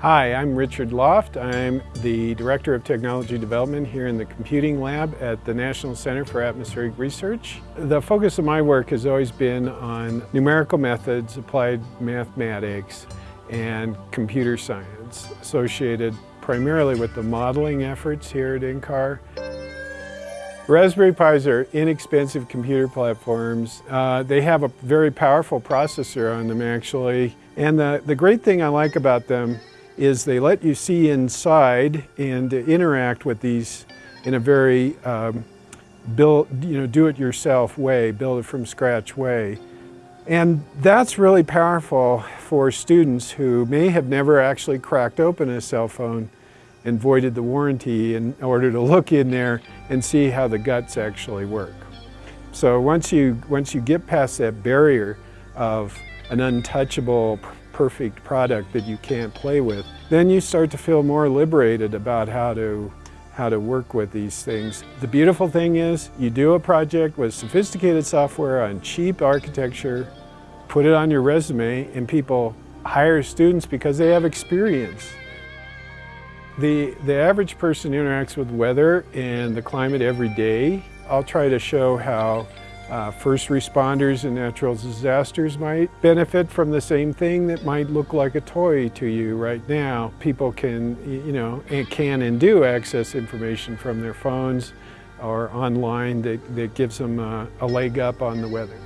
Hi, I'm Richard Loft. I'm the Director of Technology Development here in the Computing Lab at the National Center for Atmospheric Research. The focus of my work has always been on numerical methods, applied mathematics, and computer science associated primarily with the modeling efforts here at NCAR. Raspberry Pis are inexpensive computer platforms. Uh, they have a very powerful processor on them actually. And the, the great thing I like about them is they let you see inside and interact with these in a very um, build, you know, do-it-yourself way, build it from scratch way. And that's really powerful for students who may have never actually cracked open a cell phone and voided the warranty in order to look in there and see how the guts actually work. So once you, once you get past that barrier of an untouchable perfect product that you can't play with, then you start to feel more liberated about how to how to work with these things. The beautiful thing is you do a project with sophisticated software on cheap architecture, put it on your resume, and people hire students because they have experience. The, the average person interacts with weather and the climate every day. I'll try to show how uh, first responders and natural disasters might benefit from the same thing that might look like a toy to you right now. People can, you know, can and do access information from their phones or online that, that gives them a, a leg up on the weather.